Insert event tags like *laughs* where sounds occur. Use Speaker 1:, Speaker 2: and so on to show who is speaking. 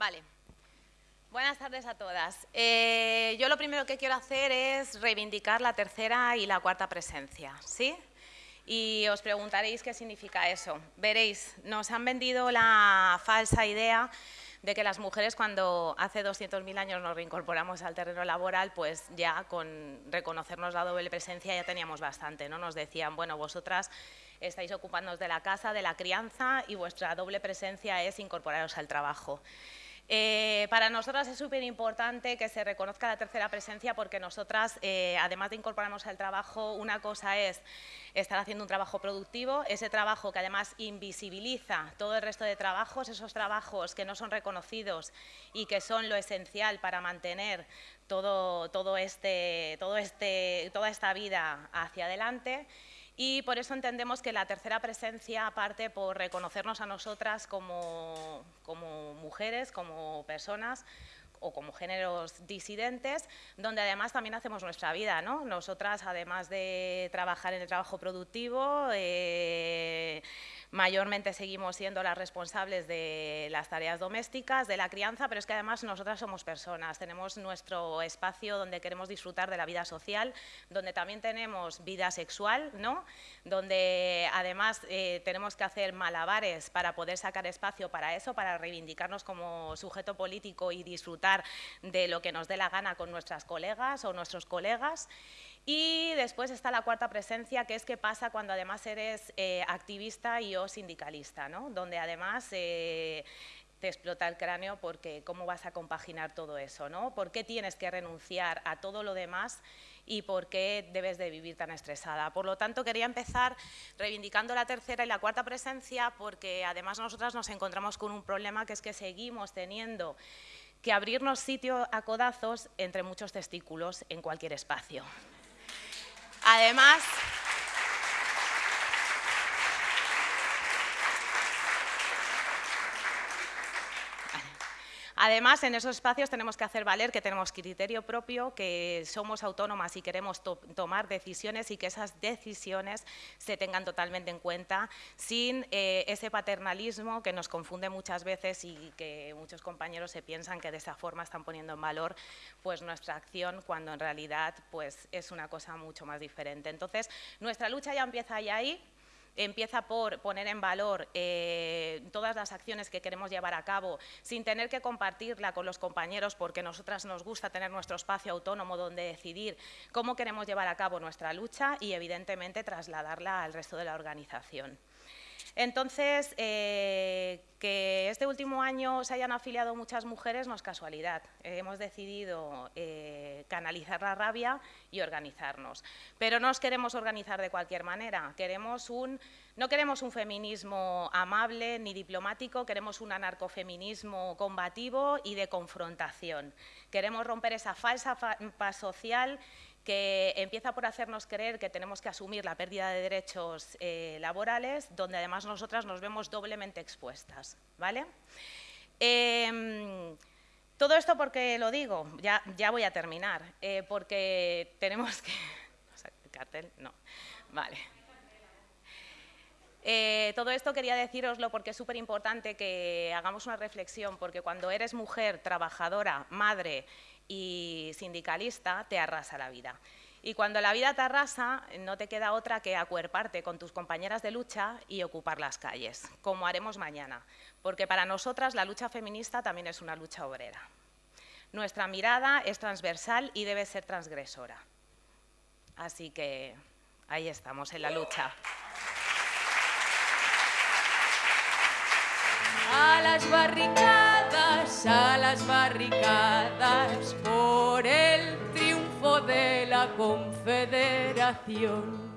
Speaker 1: Vale. Buenas tardes a todas. Eh, yo lo primero que quiero hacer es reivindicar la tercera y la cuarta presencia, ¿sí? Y os preguntaréis qué significa eso. Veréis, nos han vendido la falsa idea de que las mujeres cuando hace 200.000 años nos reincorporamos al terreno laboral, pues ya con reconocernos la doble presencia ya teníamos bastante, ¿no? Nos decían, bueno, vosotras estáis ocupándoos de la casa, de la crianza y vuestra doble presencia es incorporaros al trabajo. Eh, para nosotras es súper importante que se reconozca la tercera presencia porque nosotras, eh, además de incorporarnos al trabajo, una cosa es estar haciendo un trabajo productivo, ese trabajo que además invisibiliza todo el resto de trabajos, esos trabajos que no son reconocidos y que son lo esencial para mantener este, este, toda esta vida hacia adelante y por eso entendemos que la tercera presencia parte por reconocernos a nosotras como, como mujeres, como personas, o como géneros disidentes, donde además también hacemos nuestra vida. ¿no? Nosotras, además de trabajar en el trabajo productivo, eh, mayormente seguimos siendo las responsables de las tareas domésticas, de la crianza, pero es que además nosotras somos personas, tenemos nuestro espacio donde queremos disfrutar de la vida social, donde también tenemos vida sexual, ¿no? donde además eh, tenemos que hacer malabares para poder sacar espacio para eso, para reivindicarnos como sujeto político y disfrutar de lo que nos dé la gana con nuestras colegas o nuestros colegas. Y después está la cuarta presencia, que es qué pasa cuando además eres eh, activista y o sindicalista, ¿no? donde además eh, te explota el cráneo porque cómo vas a compaginar todo eso, ¿no? ¿Por qué tienes que renunciar a todo lo demás y por qué debes de vivir tan estresada? Por lo tanto, quería empezar reivindicando la tercera y la cuarta presencia porque además nosotras nos encontramos con un problema que es que seguimos teniendo que abrirnos sitio a codazos entre muchos testículos en cualquier espacio. Además, Además, en esos espacios tenemos que hacer valer que tenemos criterio propio, que somos autónomas y queremos tomar decisiones y que esas decisiones se tengan totalmente en cuenta sin eh, ese paternalismo que nos confunde muchas veces y que muchos compañeros se piensan que de esa forma están poniendo en valor pues, nuestra acción cuando en realidad pues, es una cosa mucho más diferente. Entonces, nuestra lucha ya empieza ahí empieza por poner en valor eh, todas las acciones que queremos llevar a cabo sin tener que compartirla con los compañeros porque nosotras nos gusta tener nuestro espacio autónomo donde decidir cómo queremos llevar a cabo nuestra lucha y evidentemente trasladarla al resto de la organización. Entonces, eh, que este último año se hayan afiliado muchas mujeres no es casualidad. hemos decidido eh, canalizar la rabia y organizarnos. Pero no nos queremos organizar de cualquier manera. Queremos un, no queremos un feminismo amable ni diplomático, queremos un anarcofeminismo combativo y de confrontación. Queremos romper esa falsa paz social que empieza por hacernos creer que tenemos que asumir la pérdida de derechos eh, laborales, donde además nosotras nos vemos doblemente expuestas. ¿vale? Em, todo esto porque lo digo, ya, voy a terminar, eh, porque tenemos que... *laughs* cartel? No, vale. Eh, todo esto quería deciroslo porque es súper importante que hagamos una reflexión, porque cuando eres mujer, trabajadora, madre y sindicalista, te arrasa la vida. Y cuando la vida te arrasa, no te queda otra que acuerparte con tus compañeras de lucha y ocupar las calles, como haremos mañana, porque para nosotras la lucha feminista también es una lucha obrera. Nuestra mirada es transversal y debe ser transgresora. Así que ahí estamos en la lucha.
Speaker 2: A las barricadas, a las barricadas, por el triunfo de la Confederación.